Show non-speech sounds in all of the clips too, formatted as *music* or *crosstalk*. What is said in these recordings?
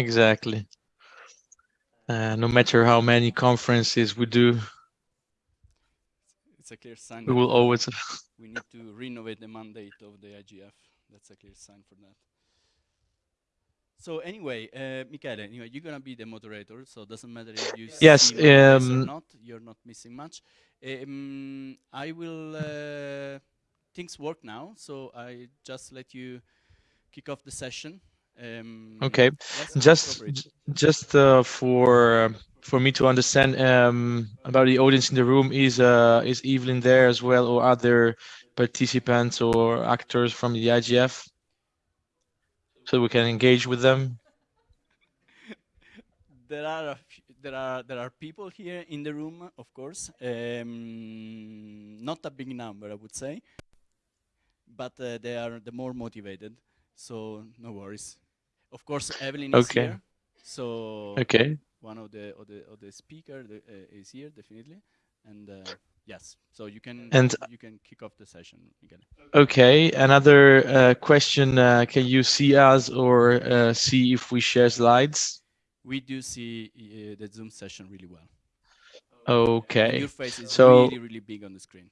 exactly. Uh, no matter how many conferences we do, it's a clear sign. We will always. *laughs* we need to renovate the mandate of the IGF. That's a clear sign for that. So anyway, uh, Michele, anyway, you're gonna be the moderator, so it doesn't matter if you yes, see or um, not. You're not missing much. Um, I will. Uh, things work now, so I just let you kick off the session. Um, okay, just just uh, for for me to understand um, about the audience in the room is uh, is Evelyn there as well, or other participants or actors from the IGF? so we can engage with them? there are there are there are people here in the room, of course. Um, not a big number, I would say, but uh, they are the more motivated. So no worries. Of course, Evelyn is okay. here. So okay, one of the of the of the speaker uh, is here definitely, and. Uh, Yes, so you can and you can kick off the session again. Okay, another uh, question: uh, Can you see us or uh, see if we share slides? We do see uh, the Zoom session really well. Okay. And your face is so, really really big on the screen.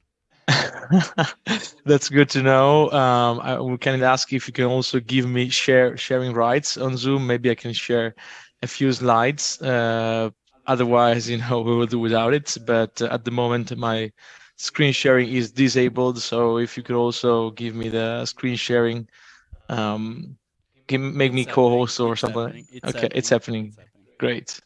*laughs* That's good to know. Um, I we can ask if you can also give me share sharing rights on Zoom. Maybe I can share a few slides uh, otherwise you know *laughs* we will do without it but at the moment my screen sharing is disabled so if you could also give me the screen sharing um make me co-host or something happening. It's okay happening. it's happening It's happening. great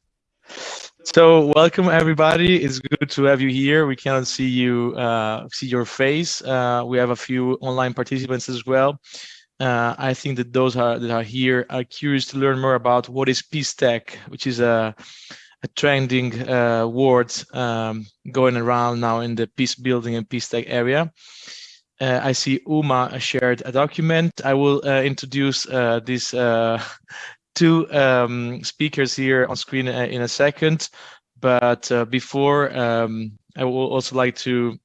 so welcome everybody it's good to have you here we cannot see you uh, see your face uh, we have a few online participants as well uh, I think that those are, that are here are curious to learn more about what is Peace Tech, which is a a trending uh, word um, going around now in the peace building and peace tech area. Uh, I see Uma shared a document. I will uh, introduce uh, these uh, two um, speakers here on screen uh, in a second. But before, um, I will also like to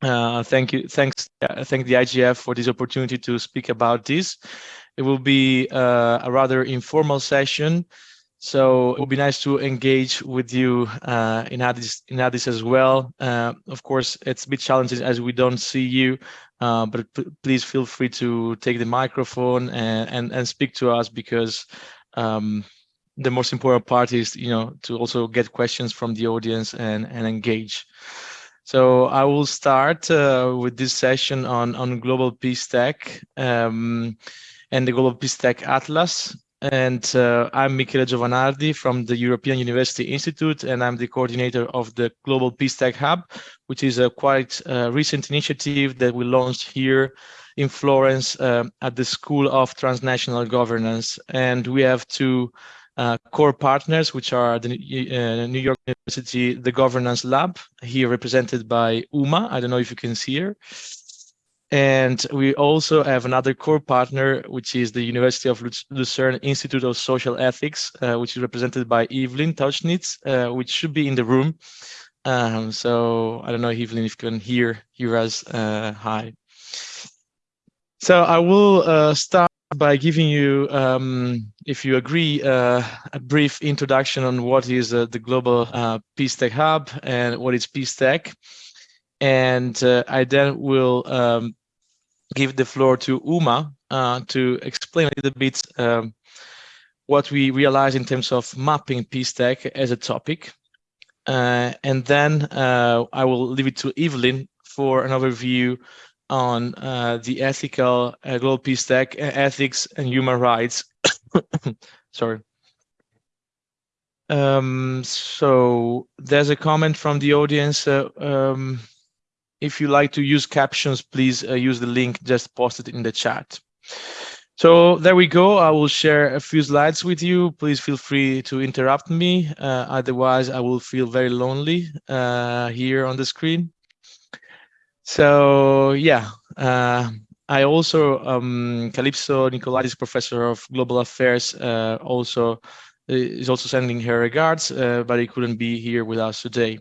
thank you, thanks, thank the IGF for this opportunity to speak about this. It will be a rather informal session. So it would be nice to engage with you uh, in Addis in Addis as well. Uh, of course, it's a bit challenging as we don't see you, uh, but please feel free to take the microphone and and, and speak to us because um, the most important part is you know to also get questions from the audience and and engage. So I will start uh, with this session on on global peace tech um, and the global peace tech atlas and uh, I'm Michele Giovanardi from the European University Institute, and I'm the coordinator of the Global Peace Tech Hub, which is a quite uh, recent initiative that we launched here in Florence uh, at the School of Transnational Governance. And we have two uh, core partners, which are the uh, New York University, the Governance Lab, here represented by Uma. I don't know if you can see her. And we also have another core partner, which is the University of Lucerne Institute of Social Ethics, uh, which is represented by Evelyn Tauchnitz, uh, which should be in the room. Um, so I don't know, Evelyn, if you can hear, hear us. Uh, hi. So I will uh, start by giving you, um, if you agree, uh, a brief introduction on what is uh, the Global Peace Tech Hub and what is Peace Tech. And I then will um, give the floor to Uma uh, to explain a little bit um, what we realize in terms of mapping peace tech as a topic. Uh, and then uh, I will leave it to Evelyn for an overview on uh, the ethical uh, global peace tech, ethics and human rights. *coughs* Sorry. Um, so there's a comment from the audience. Uh, um, if you like to use captions, please uh, use the link just posted in the chat. So there we go. I will share a few slides with you. Please feel free to interrupt me. Uh, otherwise, I will feel very lonely uh, here on the screen. So yeah, uh, I also, um, Kalypso Nicolaidis, professor of global affairs, uh, also uh, is also sending her regards, uh, but he couldn't be here with us today.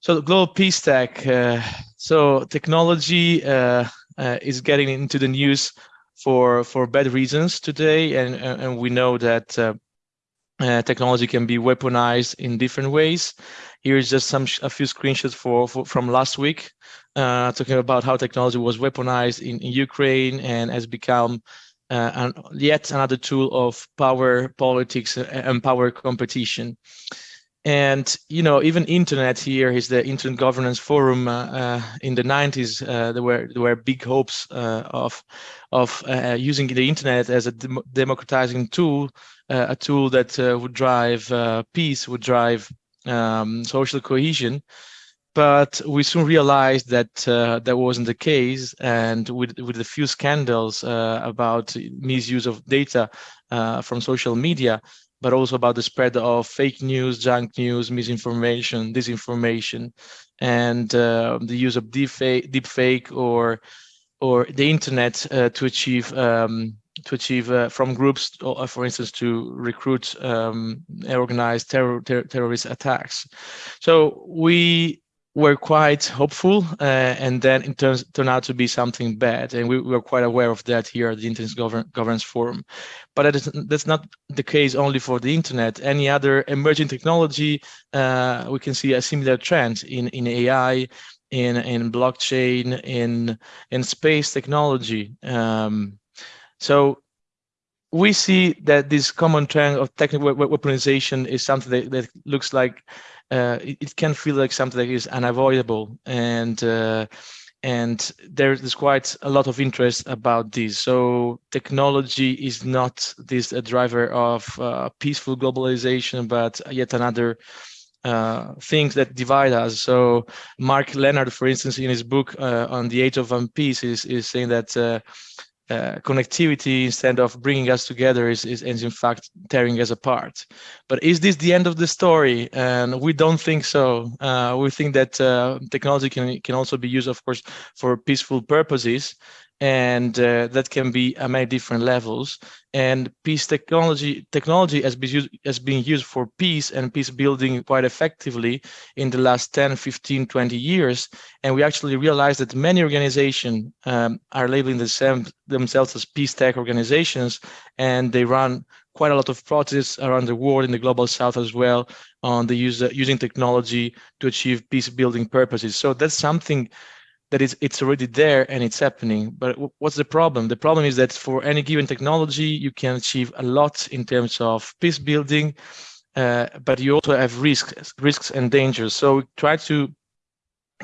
So the global peace tech, uh, so technology uh, uh, is getting into the news for for bad reasons today, and and we know that uh, uh, technology can be weaponized in different ways. Here's just some a few screenshots for, for from last week, uh, talking about how technology was weaponized in, in Ukraine and has become an, yet another tool of power politics and power competition. And you know, even internet here is the Internet Governance Forum uh, uh, in the 90s. Uh, there were there were big hopes of of using the internet as a dem democratizing tool uh, a tool that uh, would drive uh, peace, would drive um, social cohesion. But we soon realized that that wasn't the case. And with, with a few scandals about misuse of data from social media, but also about the spread of fake news, junk news, misinformation, disinformation, and uh, the use of deepfake, deepfake or or the internet uh, to achieve um, to achieve uh, from groups, uh, for instance, to recruit um, organized terror, ter terrorist attacks. So we were quite hopeful, uh, and then it turns turned out to be something bad, and we, we were quite aware of that here at the Internet Govern Governance Forum. But that is, that's not the case only for the internet. Any other emerging technology, uh, we can see a similar trend in in AI, in in blockchain, in in space technology. Um, so we see that this common trend of technical weaponization is something that, that looks like uh, it, it, can feel like something that is unavoidable and uh, and there's quite a lot of interest about this. So technology is not this a driver of uh, peaceful globalization, but yet another uh, things that divide us. So Mark Leonard, for instance, in his book uh, on the age of Unpeace, is, is saying that uh, connectivity instead of bringing us together is, is, is, in fact tearing us apart. But is this the end of the story? And we don't think so. Uh, we think that uh, technology can, can also be used, of course, for peaceful purposes and uh, that can be at many different levels. And peace technology technology has been, used, has been used for peace and peace building quite effectively in the last 10, 15, 20 years. And we actually realized that many organizations um, are labeling themselves, themselves as peace tech organizations, and they run quite a lot of projects around the world in the global south as well on the use using technology to achieve peace building purposes. So that's something that it's, it's already there and it's happening. But what's the problem? The problem is that for any given technology, you can achieve a lot in terms of peace building, uh, but you also have risks, risks and dangers. So we try to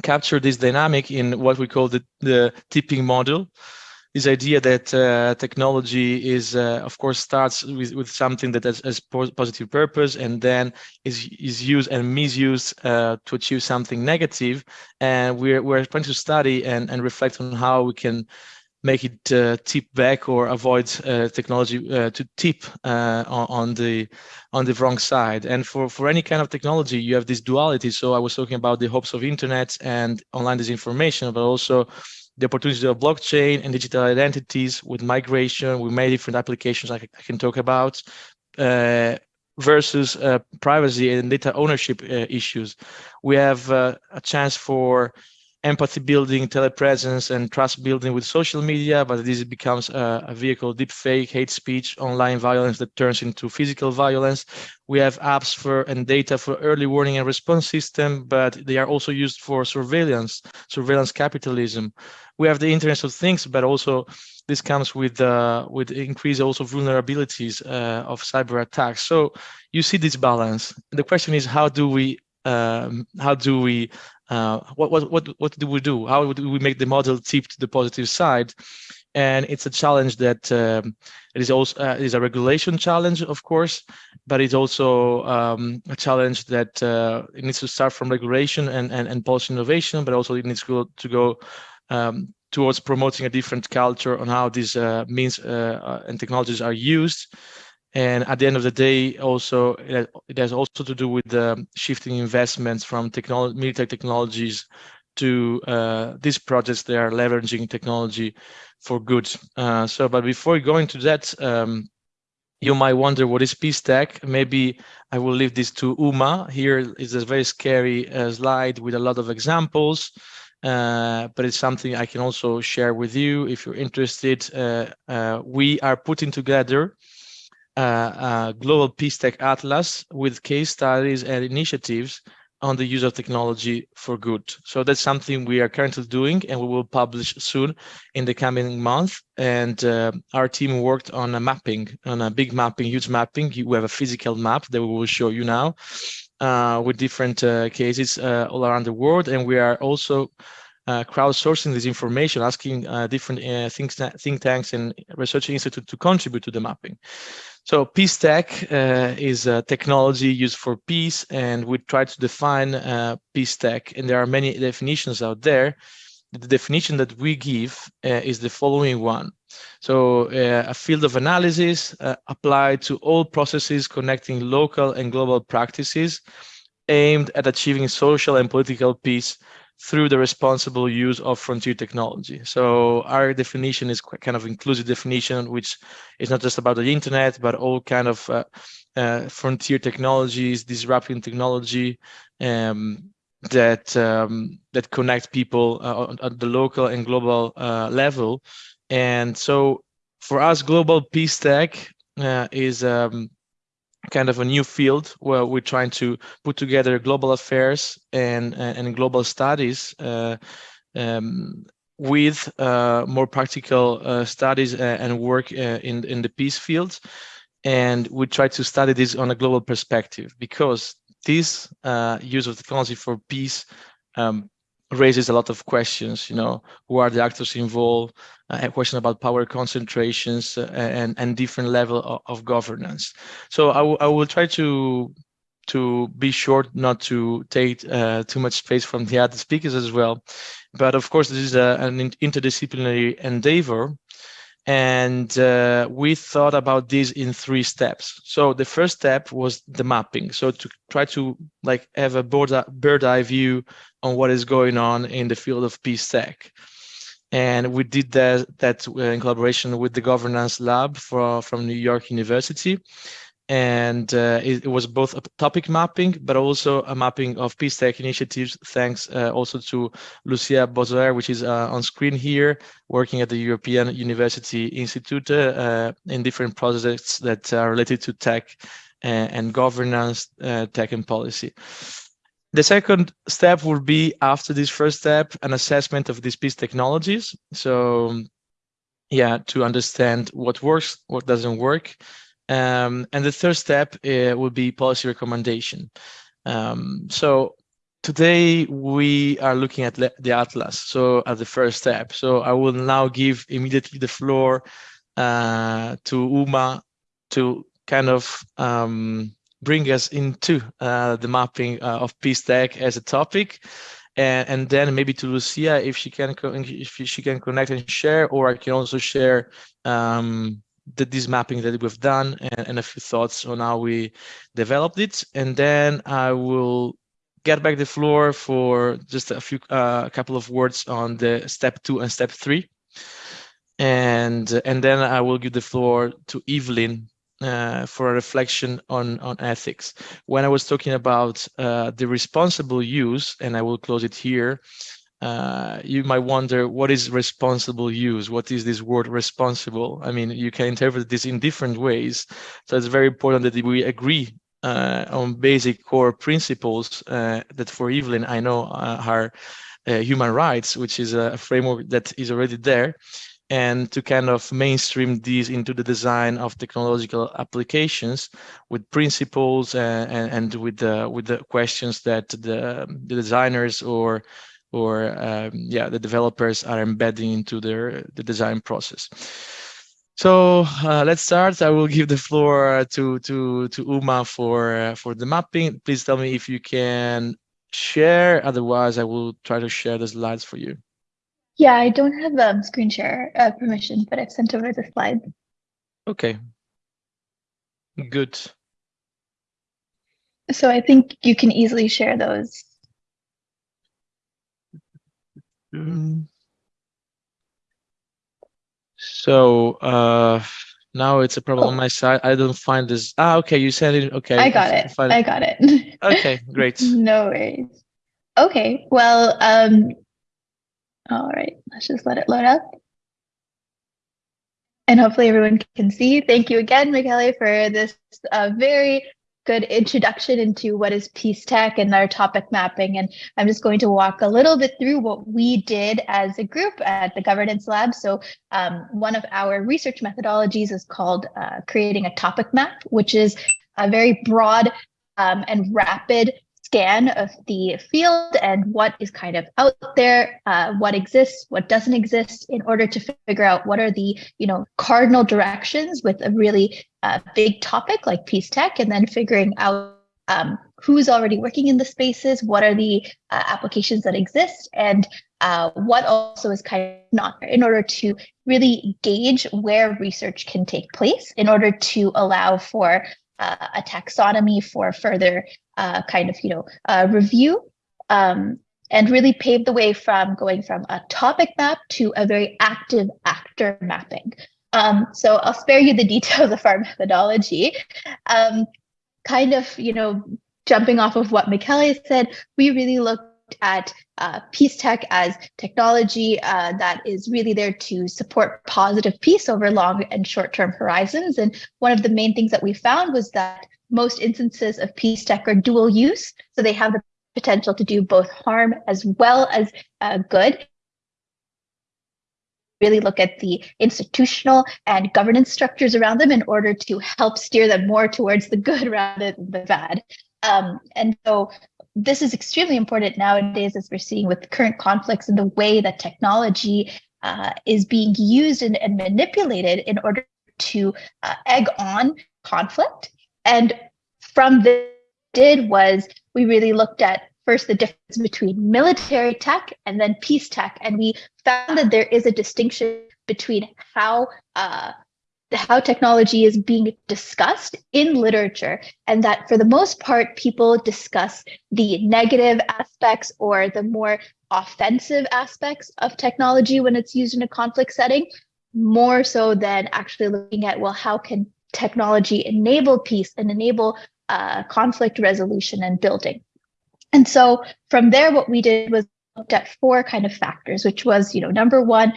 capture this dynamic in what we call the, the tipping model this idea that uh, technology is, uh, of course, starts with, with something that has, has positive purpose and then is, is used and misused uh, to achieve something negative. And we're, we're trying to study and, and reflect on how we can make it uh, tip back or avoid uh, technology uh, to tip on, on, the on the wrong side. And for, for any kind of technology, you have this duality. So I was talking about the hopes of internet and online disinformation, but also the opportunities of blockchain and digital identities with migration, with many different applications I, I can talk about, uh, versus uh, privacy and data ownership uh, issues. We have uh, a chance for empathy building, telepresence, and trust building with social media, but this becomes a, a vehicle, deep fake, hate speech, online violence that turns into physical violence. We have apps for and data for early warning and response system, but they are also used for surveillance, surveillance capitalism. We have the Internet of Things, but also this comes with uh, with increased also vulnerabilities uh, of cyber attacks. So you see this balance. The question is, how do we um, how do we uh, what, what, what, what do we do? How do we make the model tip to the positive side? And it's a challenge that um, it is also uh, is a regulation challenge, of course, but it's also um, a challenge that uh, it needs to start from regulation and, and, and policy innovation, but also it needs to go, to go um, towards promoting a different culture on how these uh, means uh, uh, and technologies are used. And at the end of the day, also it has also to do with the shifting investments from technology, military technologies to uh, these projects that are leveraging technology for good. Uh, so, but before going to that, um, you might wonder what is peace tech. Maybe I will leave this to Uma. Here is a very scary uh, slide with a lot of examples, uh, but it's something I can also share with you if you're interested. Uh, uh, we are putting together a global peace tech atlas with case studies and initiatives on the use of technology for good. So that's something we are currently doing and we will publish soon in the coming month. And uh, our team worked on a mapping, on a big mapping, huge mapping. We have a physical map that we will show you now uh, with different uh, cases uh, all around the world. And we are also uh, crowdsourcing this information, asking uh, different think, think tanks and research institutes to contribute to the mapping. So peace tech uh, is a technology used for peace, and we try to define uh, peace tech, and there are many definitions out there. The definition that we give uh, is the following one. So uh, a field of analysis uh, applied to all processes connecting local and global practices aimed at achieving social and political peace through the responsible use of frontier technology. So our definition is kind of inclusive definition, which is not just about the internet, but all kind of uh, uh, frontier technologies, disrupting technology um, that um, that connect people uh, at the local and global uh, level. And so for us, global peace tech uh, is um, kind of a new field where we're trying to put together global affairs and and global studies uh, um, with uh, more practical uh, studies uh, and work uh, in in the peace field, and we try to study this on a global perspective because this uh, use of technology for peace um, raises a lot of questions. You know, who are the actors involved? Uh, a question about power concentrations uh, and and different level of, of governance. So I, I will try to to be short, not to take uh, too much space from the other speakers as well. But of course, this is a, an interdisciplinary endeavor. And uh, we thought about this in three steps. So the first step was the mapping. So to try to like have a bird, bird eye view on what is going on in the field of tech and we did that, that uh, in collaboration with the governance lab for, from New York University. And uh, it, it, was both a topic mapping, but also a mapping of peace tech initiatives, thanks uh, also to Lucia Bozoer, which is uh, on screen here, working at the European University Institute uh, in different projects that are related to tech and, and governance, uh, tech and policy. The second step will be after this first step, an assessment of these peace technologies. So yeah, to understand what works, what doesn't work. Um, and the third step uh, will be policy recommendation. Um, so today we are looking at the atlas, so at the first step. So I will now give immediately the floor uh, to Uma to kind of um, bring us into uh, the mapping uh, of peace tech as a topic. And, and then maybe to Lucia, if she can if she can connect and share, or I can also share um, the, this mapping that we've done and, and, a few thoughts on how we developed it. And then I will get back the floor for just a few, uh, a couple of words on the step two and step three. And, and then I will give the floor to Evelyn uh, for a reflection on, on ethics. When I was talking about uh, the responsible use, and I will close it here, uh, you might wonder what is responsible use? What is this word responsible? I mean, you can interpret this in different ways. So it's very important that we agree uh, on basic core principles uh, that for Evelyn, I know uh, are human rights, which is a framework that is already there and to kind of mainstream these into the design of technological applications with principles and, and, and with the with the questions that the, the designers or or um, yeah the developers are embedding into their the design process. So uh, let's start. I will give the floor to to to Uma for uh, for the mapping. Please tell me if you can share. Otherwise, I will try to share the slides for you. Yeah, I don't have um, screen share uh, permission, but I've sent over the slides. Okay. Good. So I think you can easily share those. Mm. So uh, now it's a problem oh. on my side. I don't find this. Ah, okay, you said it. Okay. I got it. I got it. *laughs* okay, great. no worries. Okay, well, um, all right, let's just let it load up. And hopefully everyone can see. Thank you again, Michele, for this uh, very good introduction into what is peace tech and our topic mapping. And I'm just going to walk a little bit through what we did as a group at the governance lab. So um, one of our research methodologies is called uh, creating a topic map, which is a very broad um, and rapid scan of the field and what is kind of out there, uh, what exists, what doesn't exist, in order to figure out what are the you know cardinal directions with a really uh, big topic like peace tech, and then figuring out um, who's already working in the spaces, what are the uh, applications that exist, and uh, what also is kind of not in order to really gauge where research can take place in order to allow for uh, a taxonomy for further uh, kind of, you know, uh, review um, and really paved the way from going from a topic map to a very active actor mapping. Um, so I'll spare you the details of our *laughs* methodology. Um, kind of, you know, jumping off of what Michele said, we really looked at uh, peace tech as technology uh, that is really there to support positive peace over long and short-term horizons. And one of the main things that we found was that most instances of peace tech are dual use. So they have the potential to do both harm as well as uh, good. Really look at the institutional and governance structures around them in order to help steer them more towards the good rather than the bad. Um, and so this is extremely important nowadays as we're seeing with current conflicts and the way that technology uh, is being used and, and, manipulated in order to uh, egg on conflict. And from this did was we really looked at first the difference between military tech and then peace tech. And we found that there is a distinction between how uh, how technology is being discussed in literature and that for the most part people discuss the negative aspects or the more offensive aspects of technology when it's used in a conflict setting more so than actually looking at well how can technology enable peace and enable uh, conflict resolution and building. And so from there what we did was looked at four kind of factors which was you know number one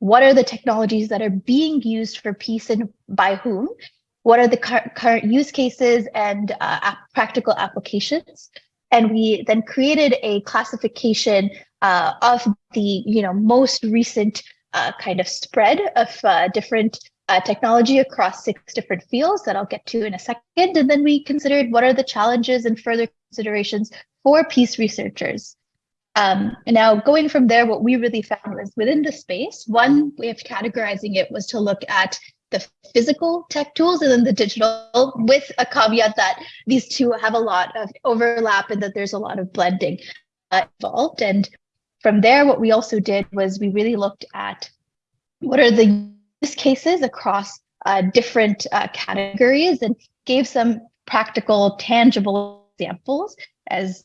what are the technologies that are being used for peace and by whom? What are the current use cases and uh, practical applications? And we then created a classification uh, of the you know most recent uh, kind of spread of uh, different uh, technology across six different fields that I'll get to in a second. And then we considered what are the challenges and further considerations for peace researchers. Um, and now going from there, what we really found was within the space, one way of categorizing it was to look at the physical tech tools and then the digital with a caveat that these two have a lot of overlap and that there's a lot of blending uh, involved. And from there, what we also did was we really looked at what are the use cases across uh, different uh, categories and gave some practical, tangible examples as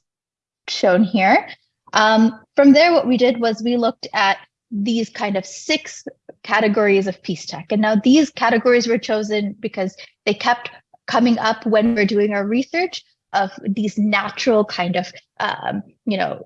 shown here. Um, from there, what we did was we looked at these kind of six categories of peace tech. And now these categories were chosen because they kept coming up when we're doing our research of these natural kind of, um, you know,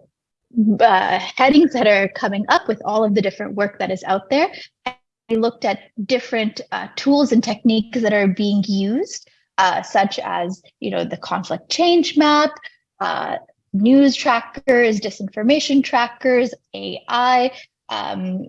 uh, headings that are coming up with all of the different work that is out there. And we looked at different uh, tools and techniques that are being used, uh, such as, you know, the conflict change map, uh, news trackers, disinformation trackers, AI, um,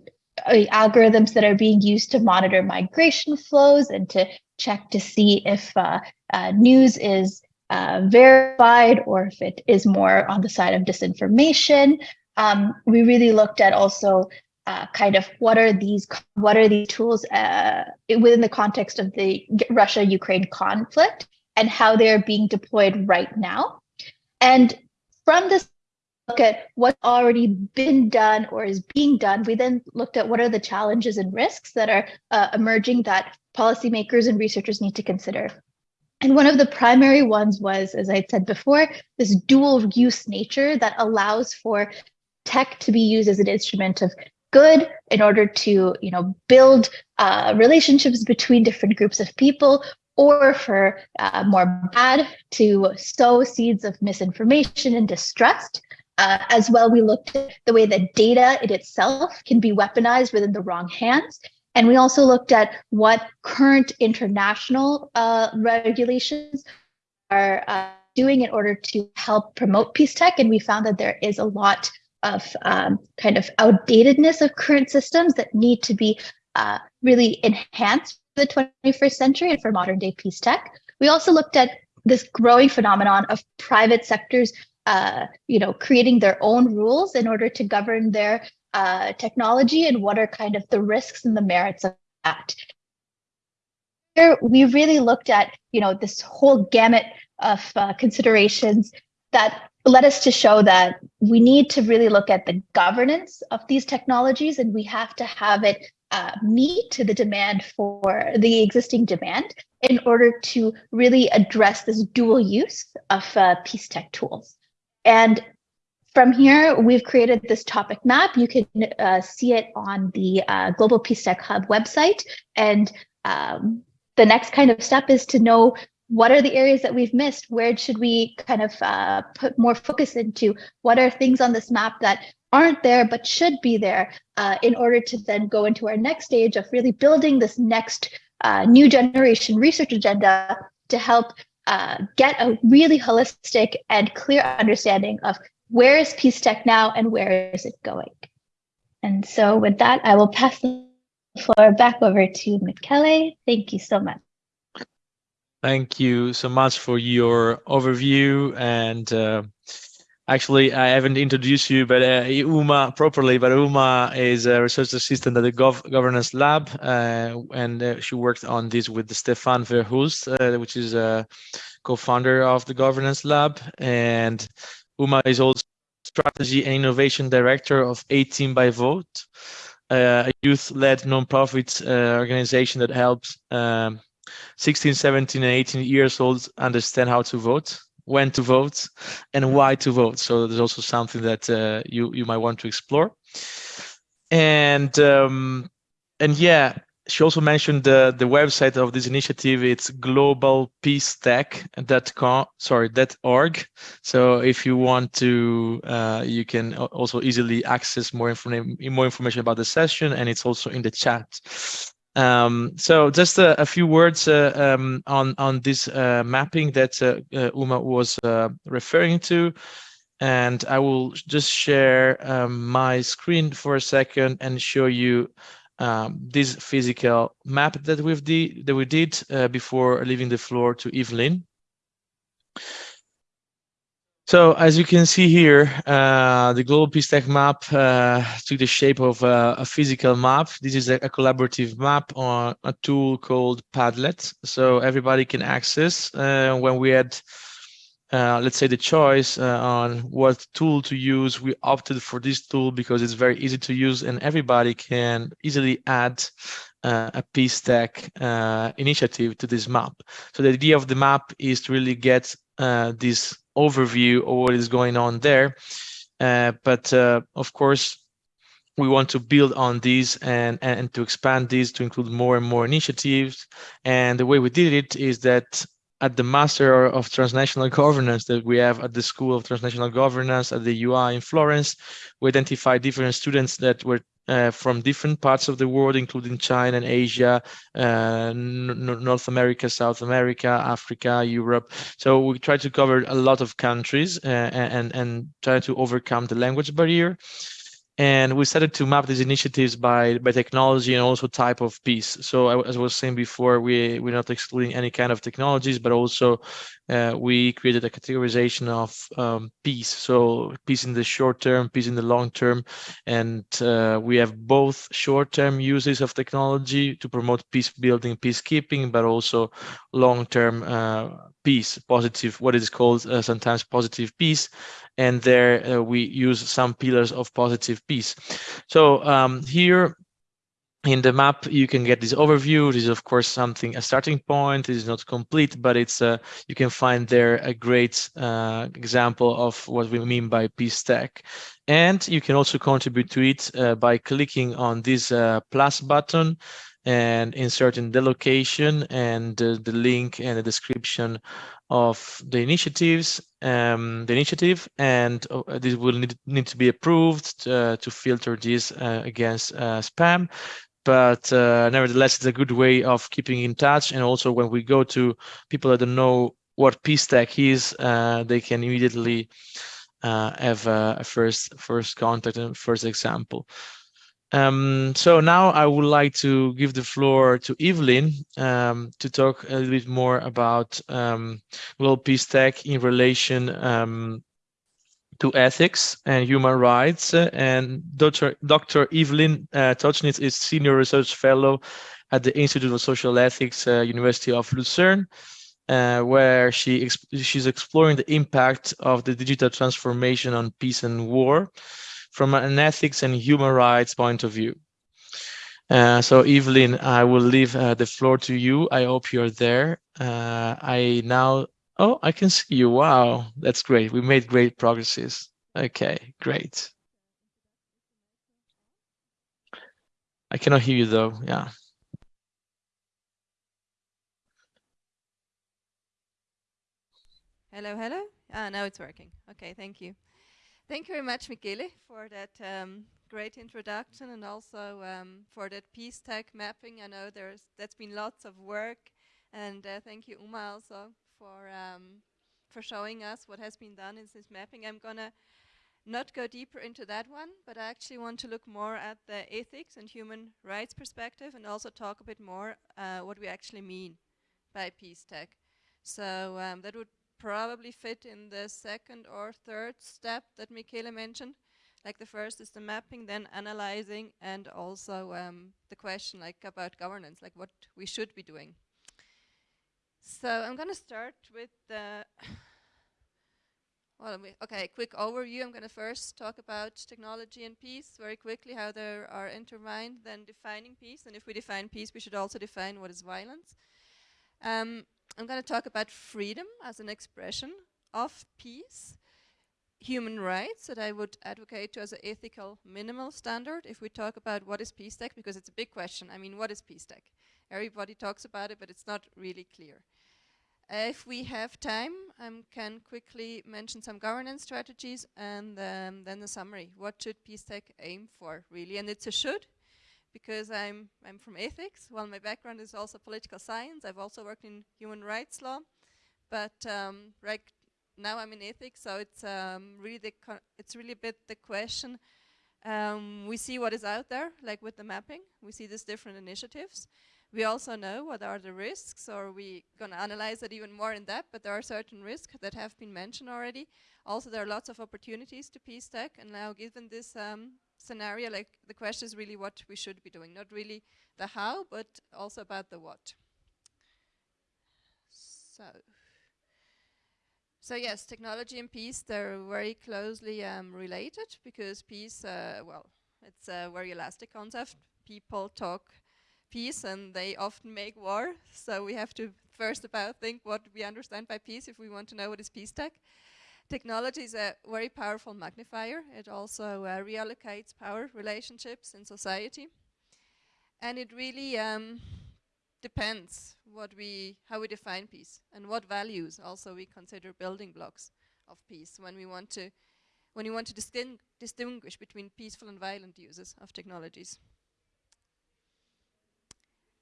algorithms that are being used to monitor migration flows and to check to see if uh, uh, news is uh, verified or if it is more on the side of disinformation. Um, we really looked at also uh, kind of what are these what are these tools uh, within the context of the Russia-Ukraine conflict and how they're being deployed right now. And from this look at what's already been done or is being done, we then looked at what are the challenges and risks that are uh, emerging that policymakers and researchers need to consider. And one of the primary ones was, as I said before, this dual use nature that allows for tech to be used as an instrument of good in order to you know, build uh, relationships between different groups of people or for uh, more bad to sow seeds of misinformation and distrust. Uh, as well, we looked at the way that data in itself can be weaponized within the wrong hands And we also looked at what current international uh, regulations are uh, doing in order to help promote peace tech. And we found that there is a lot of um, kind of outdatedness of current systems that need to be uh, really enhanced the 21st century and for modern day peace tech. We also looked at this growing phenomenon of private sectors uh, you know, creating their own rules in order to govern their uh, technology and what are kind of the risks and the merits of that. Here, we really looked at, you know, this whole gamut of uh, considerations that led us to show that we need to really look at the governance of these technologies and we have to have it uh, meet the demand for the existing demand in order to really address this dual use of uh, peace tech tools. And from here, we've created this topic map. You can uh, see it on the uh, Global Peace Tech Hub website. And um, the next kind of step is to know what are the areas that we've missed? Where should we kind of uh, put more focus into? What are things on this map that aren't there but should be there uh, in order to then go into our next stage of really building this next uh, new generation research agenda to help uh, get a really holistic and clear understanding of where is peace tech now and where is it going. And so with that, I will pass the floor back over to Michele. Thank you so much. Thank you so much for your overview. And uh, actually, I haven't introduced you, but uh, Uma properly, but Uma is a research assistant at the Gov Governance Lab. Uh, and uh, she worked on this with Stefaan Verhulst, uh, which is a co-founder of the Governance Lab. And Uma is also strategy and innovation director of 18 by Vote, uh, a youth-led nonprofit organization that helps um, 16, 17, and 18 years old understand how to vote, when to vote, and why to vote. So there's also something that uh, you you might want to explore. And um, and yeah, she also mentioned the the website of this initiative. It's globalpeacetech.com. Sorry, that org. So if you want to, uh, you can also easily access more information more information about the session, and it's also in the chat. Um, so just a, a few words uh, um, on on this uh, mapping that uh, uh Uma was uh, referring to, and I will just share um, my screen for a second and show you um, this physical map that we've that we did uh, before leaving the floor to Evelyn. So as you can see here, uh, the Global Peace Tech map uh, took the shape of uh, a physical map. This is a, a, collaborative map on a tool called Padlet. So everybody can access uh, when we had, uh, let's say, the choice uh, on what tool to use. We opted for this tool because it's very easy to use and everybody can easily add a peace tech initiative to this map. So the idea of the map is to really get this overview of what is going on there. Uh, but uh, of course, we want to build on these and, and to expand these to include more and more initiatives. And the way we did it is that at the Master of Transnational *laughs* Governance that we have at the School of Transnational Governance at the UI in Florence, we identified different students that were uh, from different parts of the world, including China and Asia, uh, North America, South America, Africa, Europe. So we try to cover a lot of countries uh, and, and try to overcome the language barrier. And we started to map these initiatives by, by technology and also type of peace. So as I was saying before, we, we're not excluding any kind of technologies, but also uh, we created a categorization of um, peace. So peace in the short term, peace in the long term. And uh, we have both short-term uses of technology to promote peace building, peacekeeping, but also long-term uh, peace, positive, what is called uh, sometimes positive peace. And there uh, we use some pillars of positive peace. So um, here in the map you can get this overview. This is of course something a starting point. It is not complete but it's uh, you can find there a great uh, example of what we mean by peace tech and you can also contribute to it uh, by clicking on this uh, plus button and inserting the location and the link and the description of the initiatives, um, the initiative, and uh, this will need, need to be approved uh, to filter this uh, against uh, spam. but uh, nevertheless, it's a good way of keeping in touch. And also when we go to people that don't know what Peace-Tech is, uh, they can immediately have a, first first contact and first example. Um, so now I would like to give the floor to Evelyn um, to talk a little bit more about um, Global Peace-Tech in relation um, to ethics and human rights. And Dr. Dr. Evelyn uh, Tauchnitz is Senior Research Fellow at the Institute of Social Ethics, uh, University of Lucerne, uh, where she exp she's exploring the impact of the digital transformation on peace and war from an ethics and human rights point of view. Uh, so Evelyn, I will leave uh, the floor to you. I hope you're there. Uh, I now Oh, I can see you. Wow, that's great. We made great progresses. Okay, great. I cannot hear you though. Yeah. Hello, hello. Ah, now it's working. Okay, thank you. Thank you very much, Michele, for that um, great introduction and also um, for that Peace-Tech mapping. I know there's that's been lots of work, and uh, thank you, Uma, also for um, for showing us what has been done in this mapping. I'm gonna not go deeper into that one, but I actually want to look more at the ethics and human rights perspective and also talk a bit more uh, what we actually mean by Peace-Tech. So um, that would probably fit in the second or third step that Michele mentioned. Like the first is the mapping, then analyzing, and also um, the question like about governance, like what we should be doing. So I'm going to start with the, *coughs* well, okay, quick overview. I'm going to first talk about technology and peace very quickly, how they are intertwined, then defining peace. And if we define peace, we should also define what is violence. Um, I'm going to talk about freedom as an expression of peace, human rights that I would advocate to as an ethical minimal standard if we talk about what is Peace-Tech, because it's a big question. I mean, what is Peace-Tech? Everybody talks about it, but it's not really clear. If we have time, I um, can quickly mention some governance strategies and um, then the summary. What should Peace-Tech aim for, really? And it's a should, because I'm, I'm from ethics. Well, my background is also political science. I've also worked in human rights law. But um, right now I'm in ethics, so it's um, really the it's really a bit the question. Um, we see what is out there, like with the mapping. We see these different initiatives. We also know what are the risks, or we're going to analyze it even more in depth, but there are certain risks that have been mentioned already. Also, there are lots of opportunities to Peace-Tech, and now given this um, scenario, like the question is really what we should be doing, not really the how, but also about the what. So, so yes, technology and peace, they're very closely um, related because peace, uh, well, it's a very elastic concept. People talk peace and they often make war. So we have to first about think what we understand by peace if we want to know what is Peace-Tech. Technology is a very powerful magnifier. It also uh, reallocates power relationships in society. And it really um, depends what we, how we define peace and what values also we consider building blocks of peace when we want to, when we want to distinguish between peaceful and violent uses of technologies.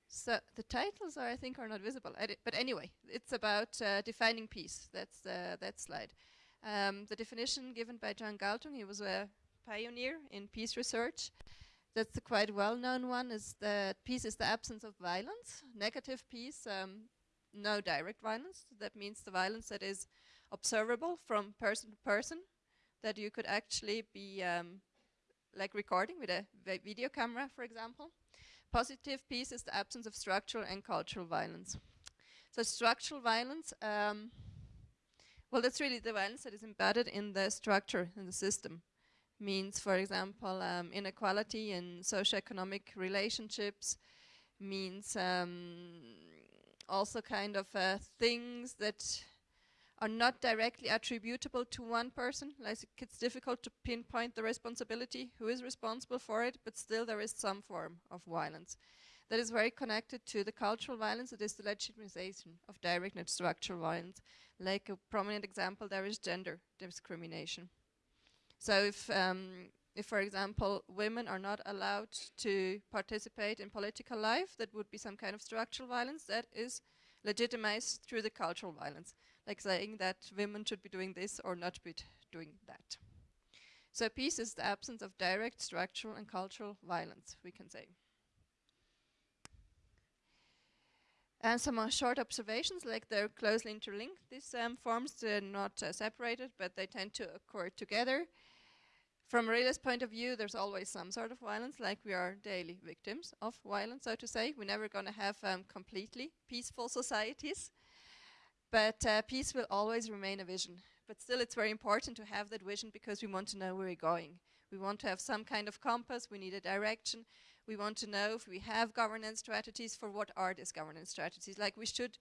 So the titles are, I think, are not visible. but anyway, it's about uh, defining peace. That's uh, that slide. Um, the definition given by John Galtung, he was a pioneer in peace research. That's a quite well-known one, is that peace is the absence of violence. Negative peace, um, no direct violence. That means the violence that is observable from person to person, that you could actually be um, like recording with a video camera, for example. Positive peace is the absence of structural and cultural violence. So structural violence, um, well, that's really the violence that is embedded in the structure, in the system. Means, for example, um, inequality in socioeconomic relationships, means um, also kind of uh, things that are not directly attributable to one person. Like it's difficult to pinpoint the responsibility, who is responsible for it, but still there is some form of violence. That is very connected to the cultural violence, it is the legitimization of direct and structural violence. Like a prominent example there is gender discrimination. So if, um, if, for example, women are not allowed to participate in political life, that would be some kind of structural violence that is legitimized through the cultural violence, like saying that women should be doing this or not be doing that. So peace is the absence of direct structural and cultural violence, we can say. And some uh, short observations, like they're closely interlinked. These um, forms, they're not uh, separated, but they tend to occur together. From a realist point of view, there's always some sort of violence, like we are daily victims of violence, so to say. We're never going to have um, completely peaceful societies, but uh, peace will always remain a vision. But still, it's very important to have that vision because we want to know where we're going. We want to have some kind of compass, we need a direction, we want to know if we have governance strategies for what are these governance strategies. Like we should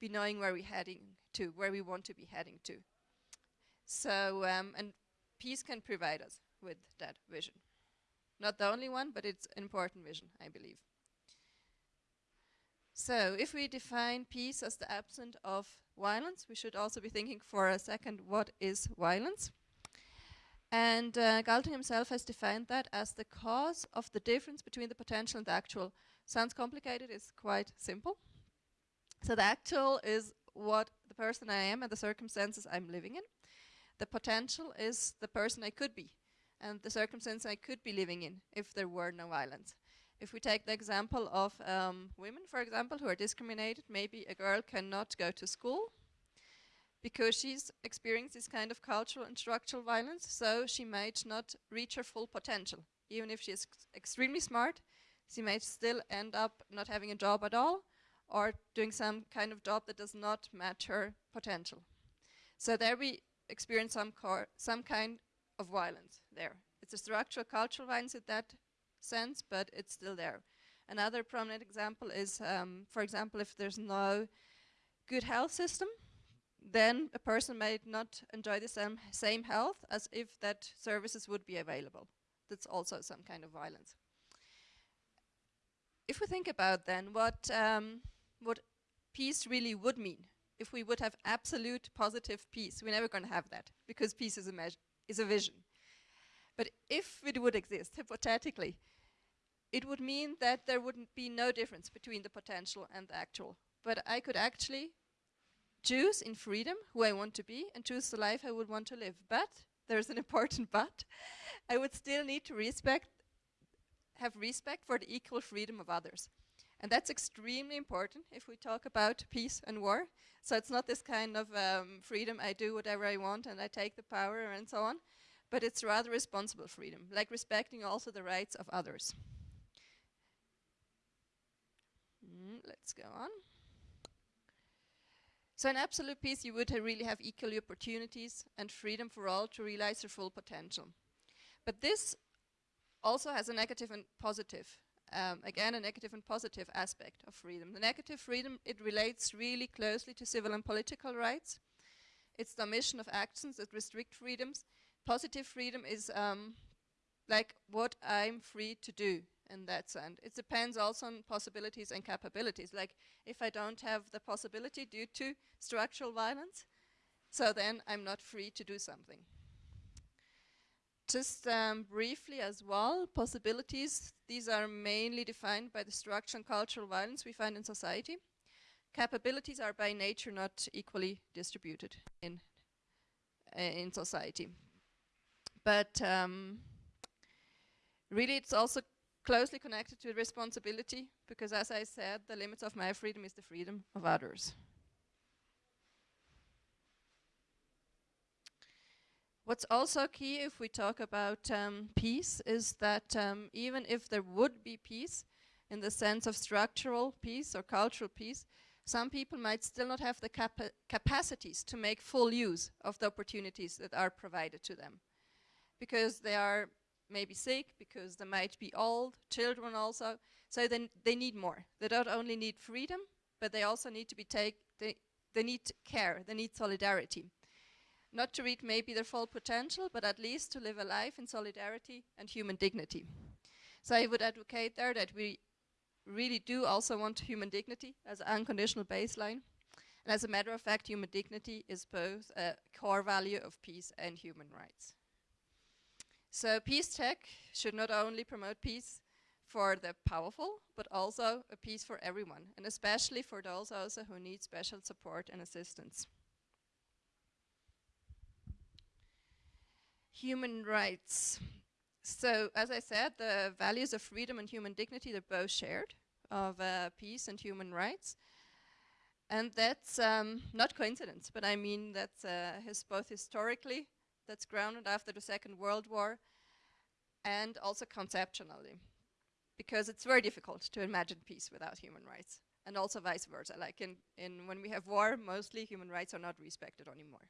be knowing where we're heading to, where we want to be heading to. So, um, and peace can provide us with that vision. Not the only one, but it's an important vision, I believe. So, if we define peace as the absence of violence, we should also be thinking for a second what is violence. And uh, himself has defined that as the cause of the difference between the potential and the actual. Sounds complicated, it's quite simple. So the actual is what the person I am and the circumstances I'm living in. The potential is the person I could be and the circumstances I could be living in if there were no violence. If we take the example of um, women, for example, who are discriminated, maybe a girl cannot go to school because she's experienced this kind of cultural and structural violence, so she might not reach her full potential. Even if she is extremely smart, she might still end up not having a job at all or doing some kind of job that does not match her potential. So there we experience some, some kind of violence there. It's a structural cultural violence in that sense, but it's still there. Another prominent example is, um, for example, if there's no good health system, then a person might not enjoy the same, same health as if that services would be available. That's also some kind of violence. If we think about then what, um, what peace really would mean, if we would have absolute positive peace, we're never going to have that because peace is a, is a vision. But if it would exist, hypothetically, it would mean that there wouldn't be no difference between the potential and the actual. But I could actually choose in freedom who I want to be and choose the life I would want to live. But there's an *laughs* important but. I would still need to respect, have respect for the equal freedom of others. And that's extremely important if we talk about peace and war. So it's not this kind of um, freedom, I do whatever I want and I take the power and so on, but it's rather responsible freedom, like respecting also the rights of others. Mm, let's go on. So in absolute peace, you would ha really have equal opportunities and freedom for all to realize their full potential. But this also has a negative and positive, um, again, a negative and positive aspect of freedom. The negative freedom, it relates really closely to civil and political rights. It's the omission of actions that restrict freedoms. Positive freedom is um, like what I'm free to do in that sense. It depends also on possibilities and capabilities. Like if I don't have the possibility due to structural violence, so then I'm not free to do something. Just um, briefly as well, possibilities, these are mainly defined by the structure and cultural violence we find in society. Capabilities are by nature not equally distributed in, uh, in society. But um, really it's also closely connected to responsibility because as I said, the limits of my freedom is the freedom of others. What's also key if we talk about um, peace is that um, even if there would be peace in the sense of structural peace or cultural peace, some people might still not have the capa capacities to make full use of the opportunities that are provided to them because they are maybe sick, because they might be old, children also. So then they need more. They don't only need freedom, but they also need to be take, they, they need care, they need solidarity. Not to reach maybe their full potential, but at least to live a life in solidarity and human dignity. So I would advocate there that we really do also want human dignity as an unconditional baseline. And as a matter of fact, human dignity is both a core value of peace and human rights. So peace tech should not only promote peace for the powerful, but also a peace for everyone, and especially for those also who need special support and assistance. Human rights. So, as I said, the values of freedom and human dignity, they're both shared, of uh, peace and human rights. And that's um, not coincidence, but I mean that's uh, both historically, that's grounded after the Second World War, and also conceptually. Because it's very difficult to imagine peace without human rights, and also vice versa. Like in, in when we have war, mostly human rights are not respected anymore.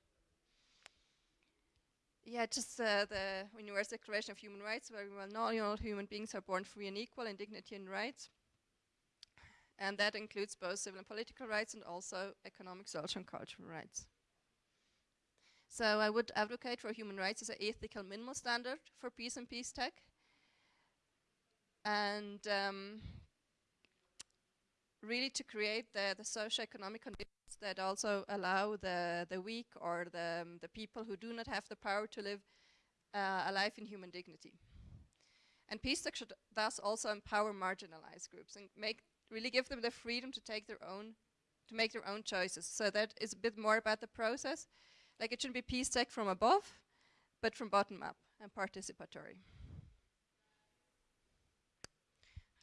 Yeah, just uh, the Universal Declaration of Human Rights, very well known, all human beings are born free and equal in dignity and rights. And that includes both civil and political rights and also economic, social and cultural rights. So I would advocate for human rights as an ethical minimal standard for peace and peace tech. And um, really to create the, the socio-economic conditions that also allow the, the weak or the, um, the people who do not have the power to live uh, a life in human dignity. And peace tech should thus also empower marginalized groups and make really give them the freedom to take their own, to make their own choices. So that is a bit more about the process. Like it shouldn't be peace tech from above, but from bottom up and participatory.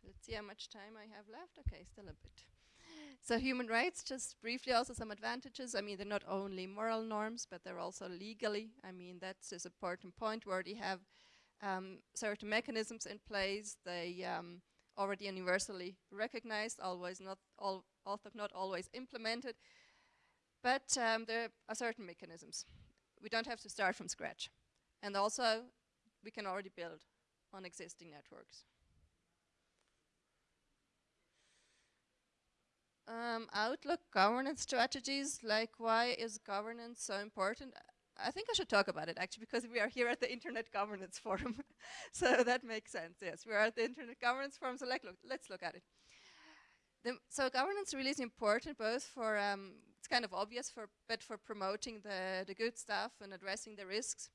Let's see how much time I have left. Okay, still a bit. So human rights, just briefly also some advantages. I mean, they're not only moral norms, but they're also legally. I mean, that's an important point We already have um, certain mechanisms in place. They um, already universally recognized, always not although not always implemented, but um, there are certain mechanisms. We don't have to start from scratch. And also, we can already build on existing networks. Um, outlook governance strategies, like why is governance so important? I think I should talk about it actually because we are here at the Internet Governance *laughs* Forum. so that makes sense, yes. We are at the Internet Governance Forum, so like, look, let's look at it. The, so governance really is important both for, um, it's kind of obvious, for, but for promoting the, the good stuff and addressing the risks.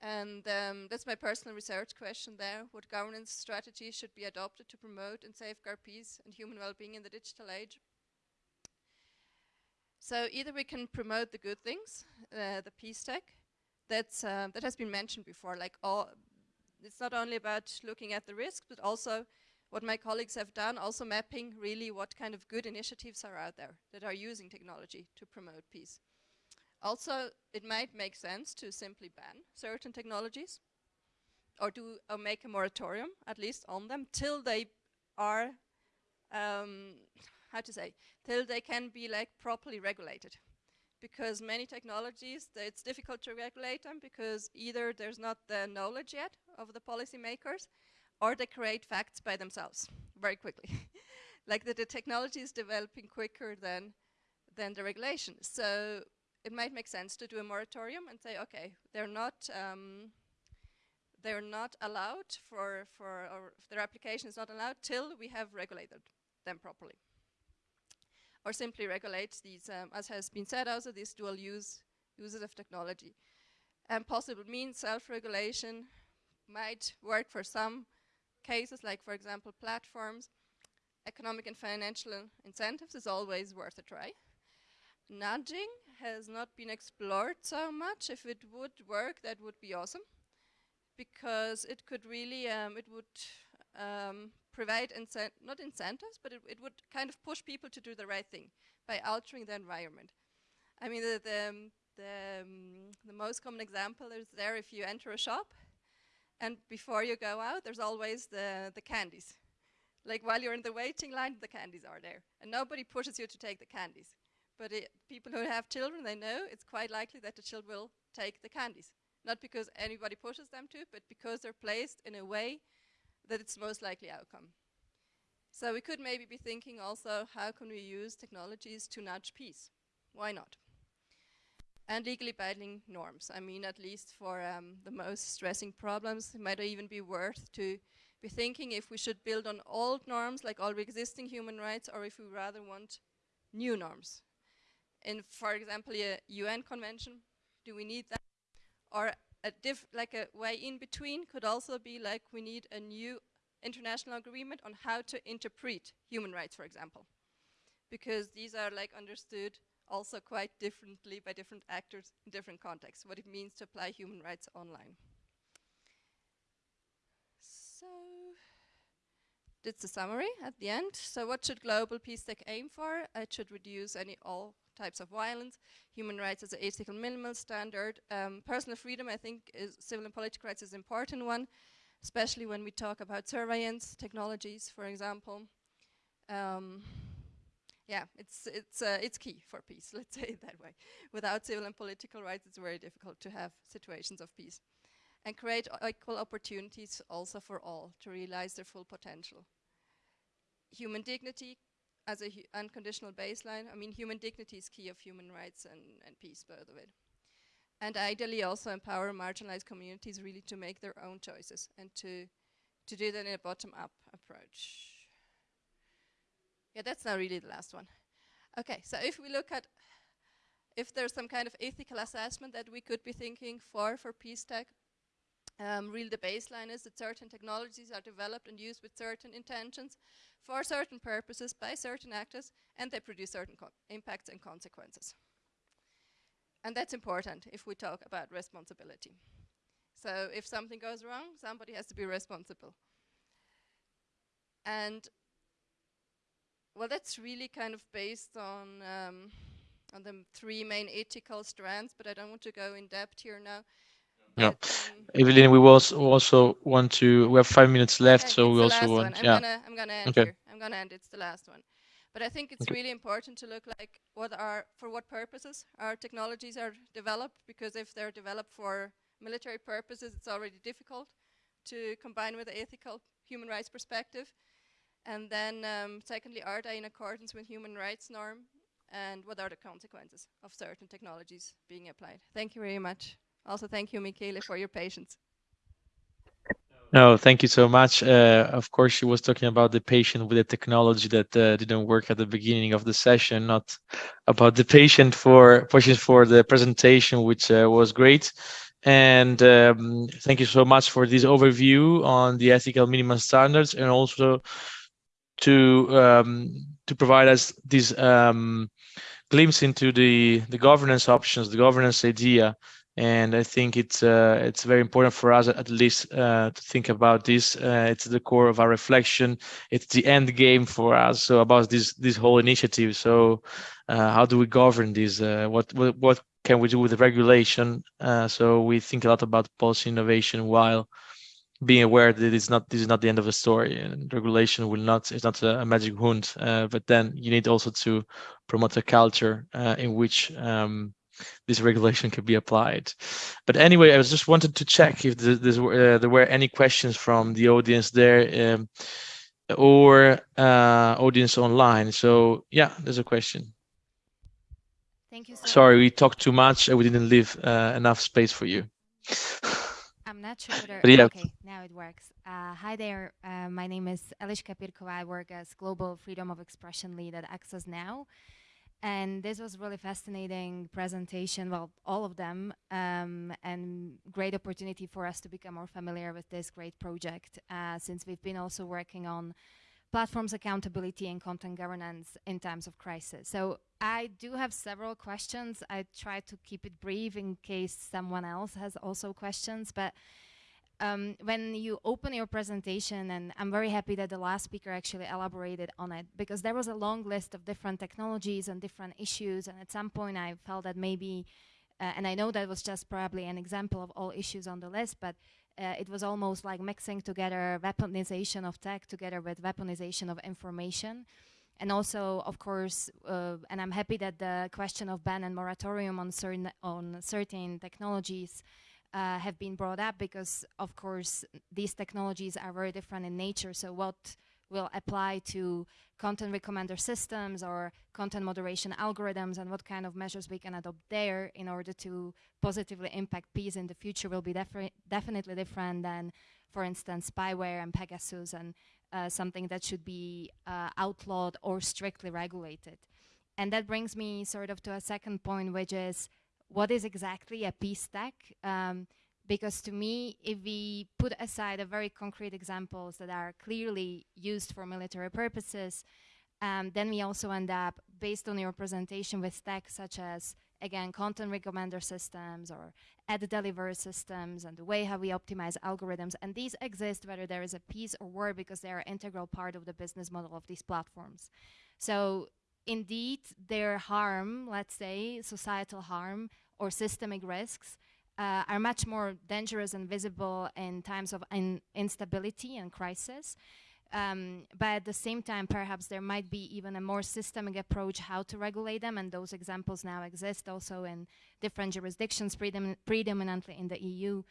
And um, that's my personal research question there. What governance strategies should be adopted to promote and safeguard peace and human well-being in the digital age? So either we can promote the good things, uh, the peace tech, that's, uh, that has been mentioned before, like all, it's not only about looking at the risks, but also what my colleagues have done, also mapping really what kind of good initiatives are out there that are using technology to promote peace. Also, it might make sense to simply ban certain technologies or do or make a moratorium, at least on them, till they are um, how to say, till they can be like properly regulated. Because many technologies, it's difficult to regulate them because either there's not the knowledge yet of the policymakers or they create facts by themselves very quickly. *laughs* like that the technology is developing quicker than, than the regulation. So it might make sense to do a moratorium and say, okay, they're not, um, they're not allowed for, for or their application is not allowed till we have regulated them properly or simply regulate these, um, as has been said also, these dual use uses of technology. And possible means self-regulation might work for some cases, like for example platforms. Economic and financial incentives is always worth a try. Nudging has not been explored so much. If it would work, that would be awesome because it could really, um, it would um, provide not incentives, but it, it, would kind of push people to do the right thing by altering the environment. I mean, the, the, um, the, um, the most common example is there if you enter a shop and before you go out, there's always the, the candies. Like while you're in the waiting line, the candies are there. And nobody pushes you to take the candies. But it, people who have children, they know it's quite likely that the children will take the candies. Not because anybody pushes them to, but because they're placed in a way that it's most likely outcome. So we could maybe be thinking also, how can we use technologies to nudge peace? Why not? And legally binding norms. I mean, at least for um, the most stressing problems, it might even be worth to be thinking if we should build on old norms, like all existing human rights, or if we rather want new norms. In, for example, a UN convention, do we need that? Or a diff like a way in between could also be like we need a new international agreement on how to interpret human rights, for example, because these are like understood also quite differently by different actors in different contexts, what it means to apply human rights online. So that's the summary at the end. So what should global peace tech aim for? It should reduce any all types of violence, human rights as an ethical minimal standard. Um, personal freedom, I think, is civil and political rights is an important one, especially when we talk about surveillance technologies, for example. Um, yeah, it's it's uh, it's key for peace. *laughs* Let's say it that way. Without civil and political rights, it's very difficult to have situations of peace, and create equal opportunities also for all to realize their full potential human dignity as a unconditional baseline. I mean, human dignity is key of human rights and, and peace, by the way. And ideally also empower marginalized communities really to make their own choices and to, to do that in a bottom-up approach. Yeah, that's not really the last one. Okay, so if we look at if there's some kind of ethical assessment that we could be thinking for for peace tech, um, really the baseline is that certain technologies are developed and used with certain intentions for certain purposes by certain actors and they produce certain impacts and consequences. And that's important if we talk about responsibility. So if something goes wrong, somebody has to be responsible. And well, that's really kind of based on um, on the three main ethical strands, but I don't want to go in depth here now. Yeah. Evelyn, we also also want to. We have five minutes left, so we also want. One. I'm yeah. Gonna, I'm gonna end okay. here. I'm gonna end. It's the last one. But I think it's okay. really important to look like what are for what purposes our technologies are developed. Because if they're developed for military purposes, it's already difficult to combine with the ethical human rights perspective. And then, um, secondly, are they in accordance with human rights norm? And what are the consequences of certain technologies being applied? Thank you very much. Also, thank you, Michele, for your patience. No, thank you so much. Uh, of course, she was talking about the patient with the technology that uh, didn't work at the beginning of the session, not about the patient for patients for the presentation, which uh, was great. And um, thank you so much for this overview on the ethical minimum standards, and also to um, to provide us this um, glimpse into the the governance options, the governance idea and I think it's uh, it's very important for us at least uh, to think about this. Uh, it's the core of our reflection. It's the end game for us. So about this this whole initiative. So uh, how do we govern this? Uh, what, what what can we do with the regulation? Uh, so we think a lot about policy innovation while being aware that it's not this is not the end of the story and regulation will not it's not a, a magic wand but then you need also to promote a culture in which um, this regulation could be applied. But anyway, I was just wanted to check if uh, there were any questions from the audience there um, or uh, audience online. So yeah, there's a question. Thank you. So Sorry, we talked too much. And we didn't leave uh, enough space for you. *laughs* Not sure whether, yeah. okay, now it works. Uh, hi there, uh, my name is Eliška Pirkova. I work as Global Freedom of Expression Lead at Access Now. And this was really fascinating presentation, well, all of them, um, and great opportunity for us to become more familiar with this great project, uh, since we've been also working on platforms accountability and content governance in times of crisis. So I do have several questions. I try to keep it brief in case someone else has also questions, but um, when you open your presentation, and I'm very happy that the last speaker actually elaborated on it, because there was a long list of different technologies and different issues, and at some point I felt that maybe, uh, and I know that was just probably an example of all issues on the list, but uh, it was almost like mixing together weaponization of tech together with weaponization of information. And also, of course, uh, and I'm happy that the question of ban and moratorium on certain, on certain technologies uh, have been brought up because, of course, these technologies are very different in nature. So what will apply to content recommender systems or content moderation algorithms and what kind of measures we can adopt there in order to positively impact peace in the future will be definitely different than, for instance, spyware and Pegasus and uh, something that should be uh, outlawed or strictly regulated. And that brings me sort of to a second point, which is what is exactly a peace tech? Um, because to me, if we put aside a very concrete examples that are clearly used for military purposes, um, then we also end up, based on your presentation, with tech such as, again, content recommender systems or ad delivery systems and the way how we optimize algorithms. And these exist whether there is a peace or war because they are integral part of the business model of these platforms. So indeed, their harm, let's say, societal harm or systemic risks, uh, are much more dangerous and visible in times of in instability and crisis. Um, but at the same time, perhaps there might be even a more systemic approach how to regulate them, and those examples now exist also in different jurisdictions, predomin predominantly in the EU.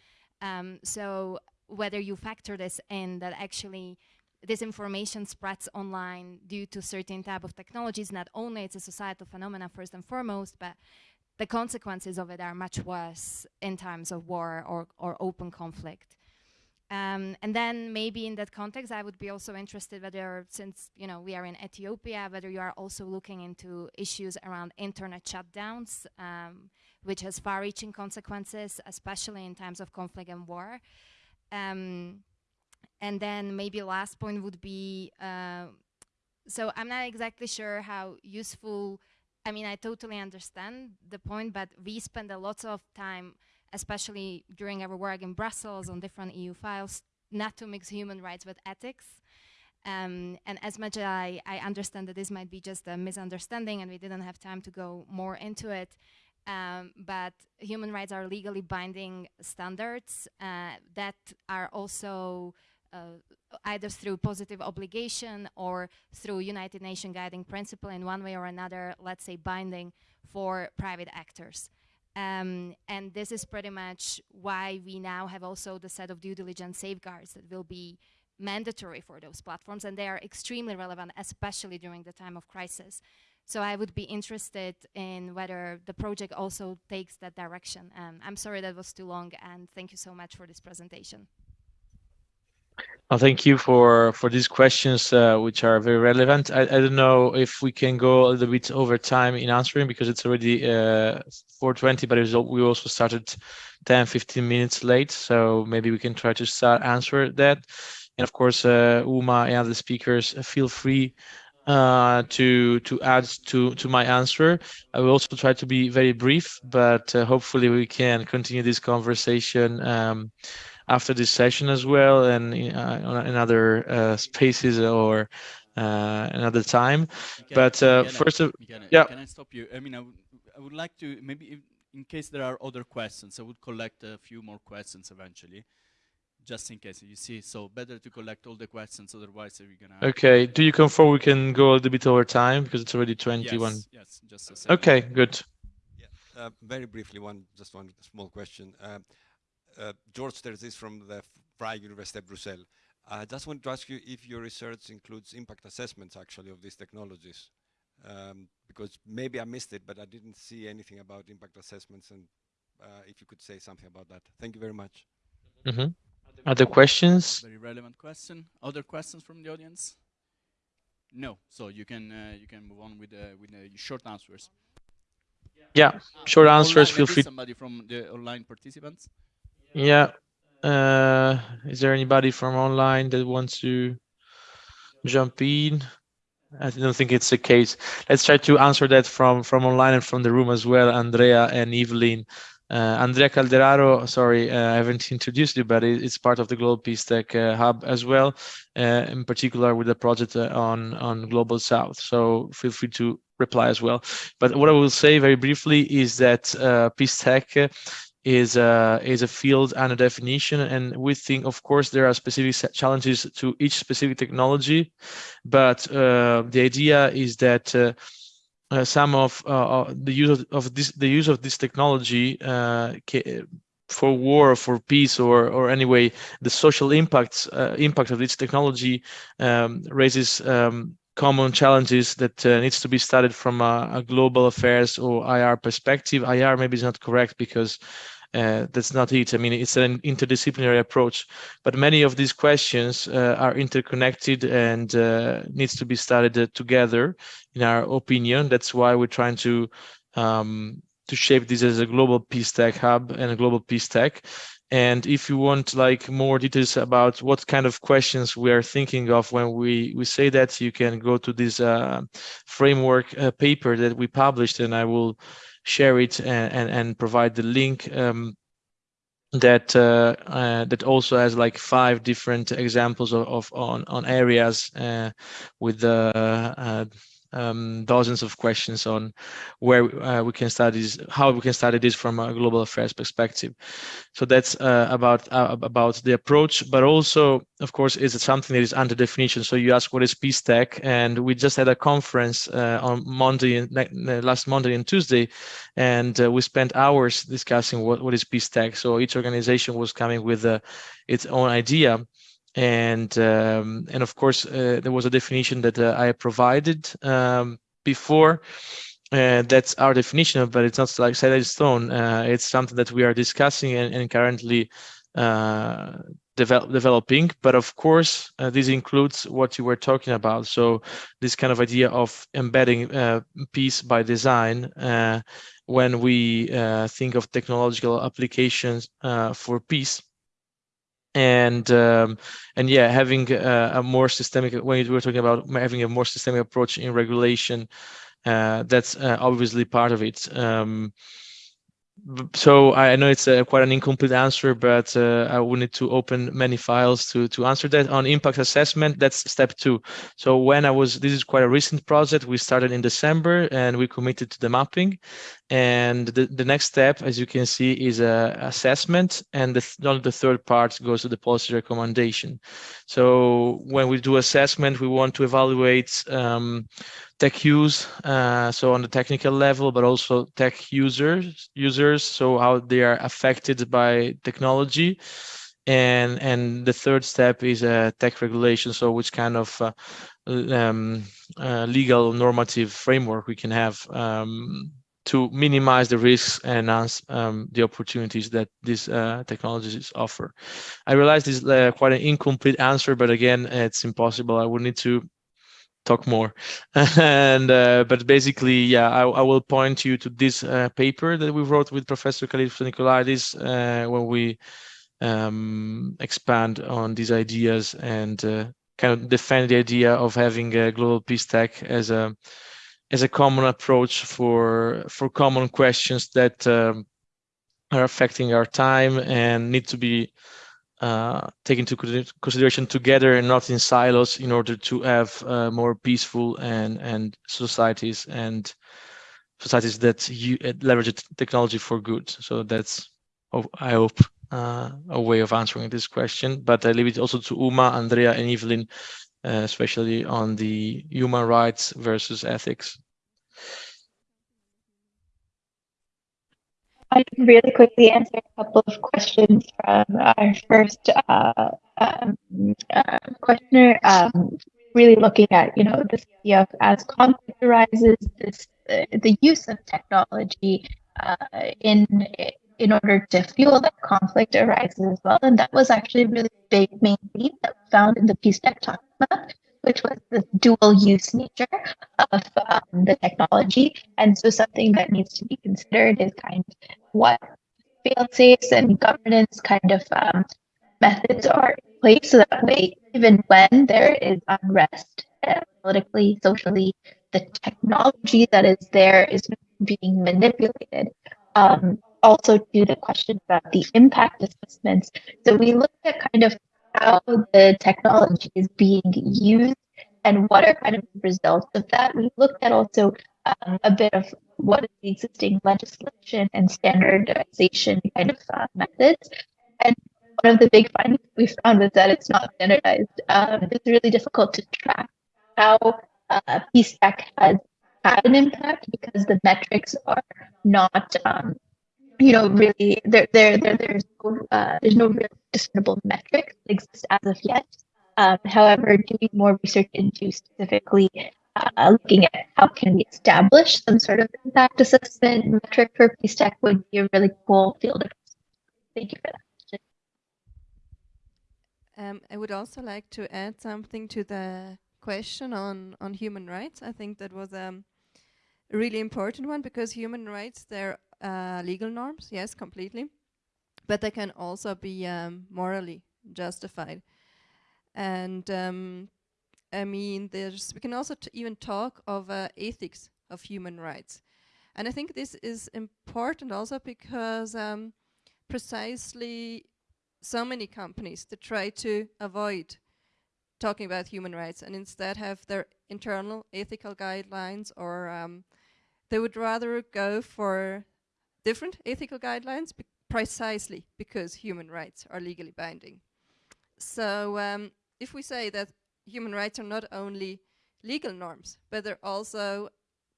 Um, so whether you factor this in, that actually disinformation spreads online due to certain type of technologies, not only it's a societal phenomenon first and foremost, but the consequences of it are much worse in times of war or, or open conflict. Um, and then maybe in that context, I would be also interested whether, since you know we are in Ethiopia, whether you are also looking into issues around internet shutdowns, um, which has far-reaching consequences, especially in times of conflict and war. Um, and then maybe last point would be, uh, so I'm not exactly sure how useful I mean, I totally understand the point, but we spend a lot of time, especially during our work in Brussels on different EU files, not to mix human rights with ethics. Um, and as much as I, I, understand that this might be just a misunderstanding and we didn't have time to go more into it, um, but human rights are legally binding standards uh, that are also either through positive obligation or through United Nations guiding principle in one way or another, let's say binding for private actors. Um, and this is pretty much why we now have also the set of due diligence safeguards that will be mandatory for those platforms and they are extremely relevant, especially during the time of crisis. So I would be interested in whether the project also takes that direction. Um, I'm sorry that was too long and thank you so much for this presentation. Well, thank you for for these questions, uh, which are very relevant. I, I don't know if we can go a little bit over time in answering because it's already uh, 4:20, but we also started 10, 15 minutes late, so maybe we can try to start answer that. And of course, uh, Uma and other speakers, uh, feel free uh, to to add to to my answer. I will also try to be very brief, but uh, hopefully we can continue this conversation. Um, after this session as well and uh, in other uh, spaces or uh, another time. Can, but uh, first of yeah. Can I stop you? I mean, I would, I would like to maybe if, in case there are other questions, I would collect a few more questions eventually just in case you see so better to collect all the questions otherwise we're gonna okay do you confirm we can go a little bit over time because it's already 21 yes, yes just a second. okay good yeah uh, very briefly one just one small question uh, uh, George Terzis from the Vrije University of Brussels. I just want to ask you if your research includes impact assessments actually of these technologies. Um, because maybe I missed it, but I didn't see anything about impact assessments and uh, if you could say something about that. Thank you very much. Mm -hmm. Other questions? Very relevant question. Other questions from the audience? No. So you can uh, you can move on with uh, with uh, short answers. Yeah, short answers. Online, feel free. Somebody from the online participants. Yeah. Uh, is there anybody from online that wants to jump in? I don't think it's the case. Let's try to answer that from from online and from the room as well, Andrea and Evelyn. Uh, Andrea Calderaro, sorry, uh, I haven't *laughs* introduced you, but it, it's part of the Global Peace Tech uh, Hub as well, uh, in particular with the project uh, on, on Global South. So feel free to reply as well. But what I will say very briefly is that uh, Peace Tech is a is a field and a definition and we think of course there are specific challenges to each specific technology but uh, the idea is that uh, uh, some of uh, uh, the use of, of, this the use of this technology uh, for war for peace or or anyway the social impacts impact of this technology um, raises um, common challenges that uh, needs to be studied from a, a, global affairs or IR perspective. IR maybe is not correct because uh, that's not it. I mean, it's an interdisciplinary approach, but many of these questions uh, are interconnected and uh, needs to be studied uh, together, in our opinion. That's why we're trying to um, to shape this as a global peace tech hub and a global peace tech. And if you want like more details about what kind of questions we are thinking of when we, we say that, you can go to this uh, framework uh, paper that we published and I will share it and, and, and provide the link um, that uh, uh, that also has like five different examples of, of on on areas uh, with the uh, um, dozens of questions on where uh, we can study this, how we can study this from a global affairs perspective. So that's uh, about uh, about the approach, but also, of course, is it something that is under definition. So you ask what is peace tech, and we just had a conference uh, on Monday, last Monday and Tuesday, and uh, we spent hours discussing what what is peace tech. So each organization was coming with uh, its own idea and um, and of course uh, there was a definition that uh, I provided um, before. Uh, that's our definition, but it's not like set in stone. Uh, it's something that we are discussing and, and currently uh, develop, developing. But of course, uh, this includes what you were talking about. So this kind of idea of embedding peace by design when we think of technological applications for peace and um, and yeah, having a, a, more systemic when we were talking about having a more systemic approach in regulation, uh, that's uh, obviously part of it. Um, so I know it's quite an incomplete answer, but uh, I will need to open many files to to answer that. On impact assessment, that's step two. So when I was, this is quite a recent project. We started in December and we committed to the mapping. And the, the next step, as you can see, is a assessment, and the, th the third part goes to the policy recommendation. So when we do assessment, we want to evaluate um, tech use, uh, so on the technical level, but also tech users, users, so how they are affected by technology. And and the third step is a tech regulation, so which kind of uh, um, uh, legal normative framework we can have um, to minimize the risks and enhance um, the opportunities that these uh, technologies offer. I realize this is uh, quite an incomplete answer, but again, it's impossible. I would need to talk more. *laughs* and uh, but basically, yeah, I, I, will point you to this uh, paper that we wrote with Professor Kalypso Nicolaidis uh, when we um, expand on these ideas and uh, kind of defend the idea of having a global peace tech as a as a common approach for for common questions that um, are affecting our time and need to be uh, taken into consideration together and not in silos in order to have uh, more peaceful and and societies and societies that you, leverage technology for good. So that's I hope uh, a way of answering this question. But I leave it also to Uma, Andrea, and Evelyn, especially on the human rights versus ethics. I can really quickly answer a couple of questions from our first uh, um, uh, questioner. Um, really looking at, you know, this idea of as conflict arises, this uh, the use of technology uh, in in order to fuel that conflict arises as well. And that was actually a really big main theme that we found in the Peace Tech Talk Which was the dual use nature of um, the technology. And so something that needs to be considered is kind of what fail safes and governance kind of um, methods are in place so that way, even when there is unrest uh, politically, socially, the technology that is there is being manipulated. Um, also to the question about the impact assessments. So we looked at kind of how the technology is being used and what are kind of the results of that. We looked at also um, a bit of what is the existing legislation and standardization kind of uh, methods. And one of the big findings we found was that it's not standardized. Um, it's really difficult to track how uh, has had an impact because the metrics are not um, you know, really there there, there there's no uh, there's no real discernible metrics that exist as of yet. Um, however, doing more research into specifically uh, looking at how can we establish some sort of impact assessment metric for Peace Tech would be a really cool field of Thank you for that. Um, I would also like to add something to the question on, on human rights. I think that was um, really important one because human rights, they're uh, legal norms, yes, completely. but they can also be um, morally justified. And um, I mean, there's we can also even talk of uh, ethics of human rights. And I think this is important also because um, precisely so many companies that try to avoid talking about human rights and instead have their internal ethical guidelines or um, they would rather go for different ethical guidelines be precisely because human rights are legally binding. So um, if we say that human rights are not only legal norms, but they also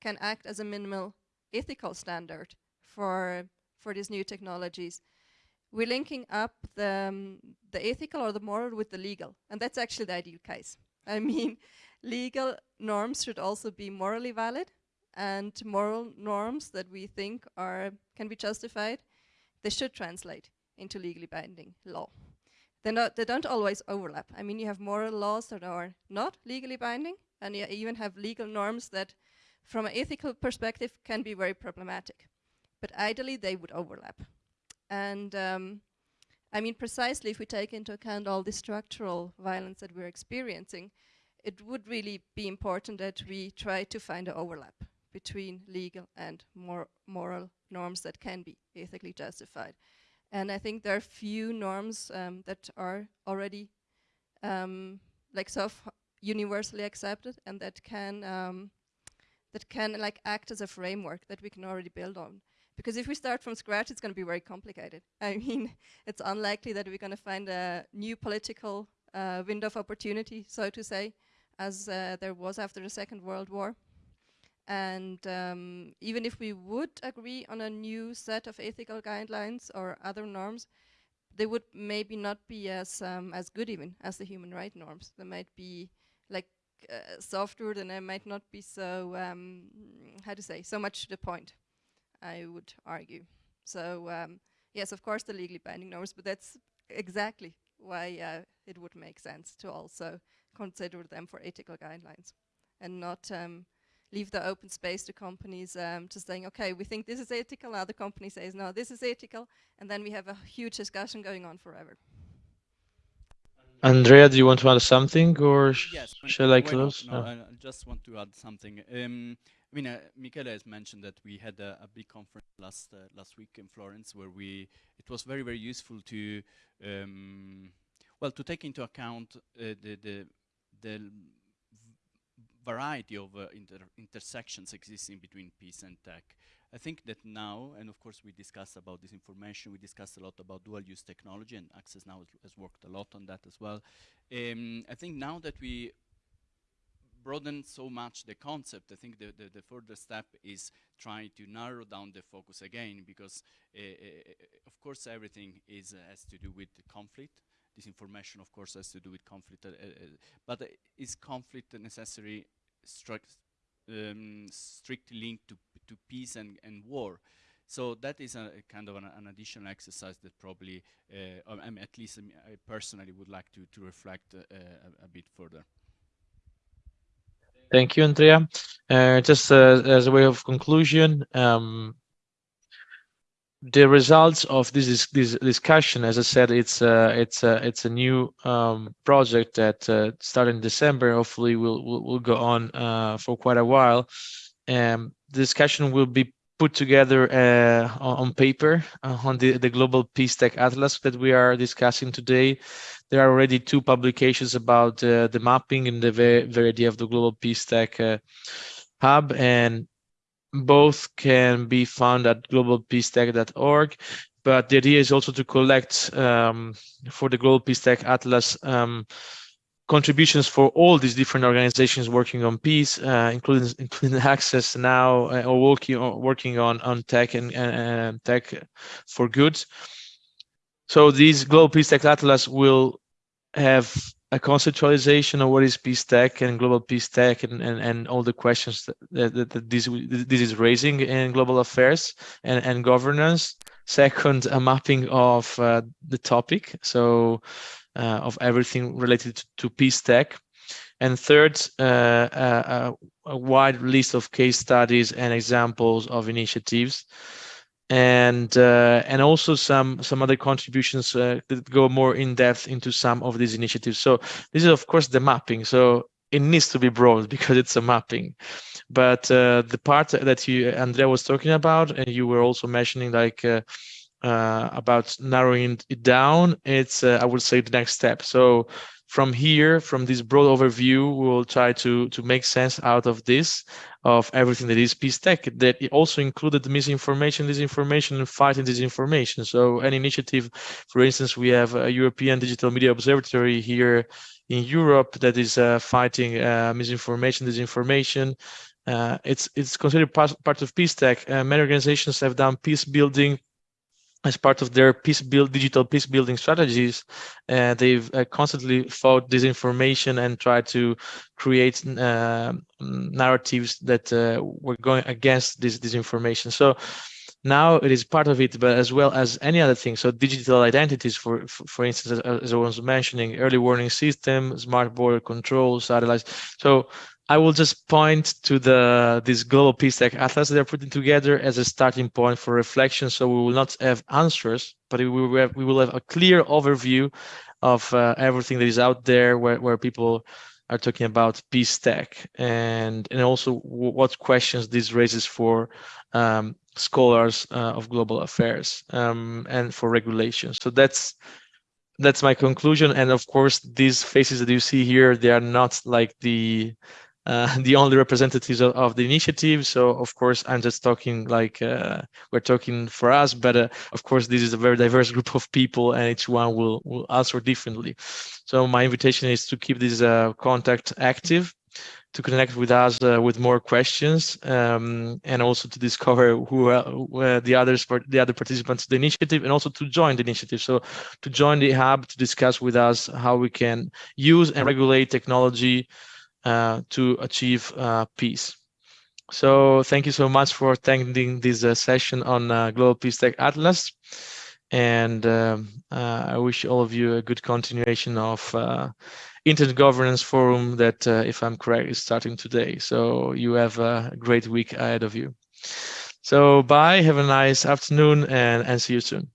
can act as a minimal ethical standard for for these new technologies. We're linking up the um, the ethical or the moral with the legal, and that's actually the ideal case. I *laughs* mean, legal norms should also be morally valid, and moral norms that we think are can be justified, they should translate into legally binding law. They're not, they don't always overlap. I mean, you have moral laws that are not legally binding, and you even have legal norms that from an ethical perspective can be very problematic. But ideally, they would overlap. And um, I mean, precisely if we take into account all the structural violence that we're experiencing, it would really be important that we try to find an overlap between legal and mor moral norms that can be ethically justified. And I think there are few norms um, that are already um, like so universally accepted and that can um, that can like act as a framework that we can already build on. Because if we start from scratch, it's going to be very complicated. *laughs* I mean, it's unlikely that we're going to find a new political uh, window of opportunity, so to say, as uh, there was after the Second World War. And um, even if we would agree on a new set of ethical guidelines or other norms, they would maybe not be as um, as good even as the human rights norms. They might be like uh, softer, and they might not be so um, how to say so much to the point. I would argue. So um, yes, of course, the legally binding norms, but that's exactly why uh, it would make sense to also consider them for ethical guidelines and not um, leave the open space to companies um, to saying, okay, we think this is ethical, other company says, no, this is ethical, and then we have a huge discussion going on forever. Andrea, do you want to add something, or yes, shall I close? No, I just want to add something. Um, I mean, uh, Michele has mentioned that we had a, a big conference last uh, last week in Florence, where we it was very very useful to um, well to take into account uh, the the the variety of uh, inter intersections existing between peace and tech. I think that now, and of course we discussed about disinformation, we discussed a lot about dual use technology and Access now has worked a lot on that as well. Um, I think now that we broaden so much the concept, I think the, the, the, further step is trying to narrow down the focus again because uh, uh, of course everything is uh, has to do with conflict disinformation, of course, has to do with conflict. Uh, uh, but is conflict necessary um, strictly linked to, to peace and, and war? So that is a, a kind of an, an, additional exercise that probably, uh, I mean, at least um, I personally would like to, to reflect uh, a, a, bit further. Thank you, Andrea. Uh, just uh, as a way of conclusion, um, the results of this this discussion, as I said, it's uh, it's uh, it's a new um, project that uh, started in December. Hopefully, will will, will go on uh, for quite a while. The discussion will be put together uh, on, paper uh, on the the Global Peace Tech Atlas that we are discussing today. There are already two publications about the mapping and the very, very idea of the Global Peace Tech Hub, and both can be found at globalpeacetech.org but the idea is also to collect um, for the global peace tech atlas um, contributions for all these different organizations working on peace uh, including *laughs* including access now uh, or working or working on on tech and tech for good. So these global peace tech atlas will have a conceptualization of what is peace tech and global peace tech and, and, and all the questions that, that, that this, this is raising in global affairs and, and governance. Second, a mapping of uh, the topic, so uh, of everything related to, to peace tech. And third, uh, a, a, wide list of case studies and examples of initiatives and uh, and also some some other contributions uh, that go more in depth into some of these initiatives. So this is of course the mapping. So it needs to be broad *laughs* because it's a mapping. But uh, the part that you Andrea was talking about, and you were also mentioning like uh, uh, about narrowing it down, it's uh, I would say the next step. So from here, from this broad overview, we will try to to make sense out of this, of everything that is peace tech. That it also included misinformation, disinformation, and fighting disinformation. So an initiative, for instance, we have a European Digital Media Observatory here in Europe that is uh, fighting uh, misinformation, disinformation. Uh, it's it's considered part, part of peace tech. Uh, many organizations have done peace building as part of their peace build digital peace building strategies uh, they've uh, constantly fought disinformation and tried to create uh, narratives that uh, were going against this disinformation. So now it is part of it but as well as any other thing. So digital identities for for, instance as, as i was mentioning early warning system smart border control satellites. So I will just point to the this global peace tech atlas they're putting together as a starting point for reflection. So we will not have answers, but we will have, we will have a clear overview of uh, everything that is out there where, where people are talking about peace tech and and also what questions this raises for um, scholars uh, of global affairs um, and for regulation. So that's that's my conclusion. And of course, these faces that you see here, they are not like the uh, *laughs* the only representatives of, of, the initiative. So of course, I'm just talking like uh, we're talking for us, but uh, of course, this is a very diverse *laughs* group of people and each one will, will answer differently. So my invitation is to keep this uh, contact active to connect with us uh, with more questions um, and also to discover who, uh, the others the other participants of the initiative and also to join the initiative so to join the hub to discuss with us how we can use and regulate technology to achieve uh, peace. So thank you so much for attending this uh, session on Global Peace Tech Atlas. And um, I wish all of you a good continuation of Internet Governance Forum that, if I'm correct, is starting today. So you have a great week ahead of you. So bye, have a nice afternoon and, and see you soon.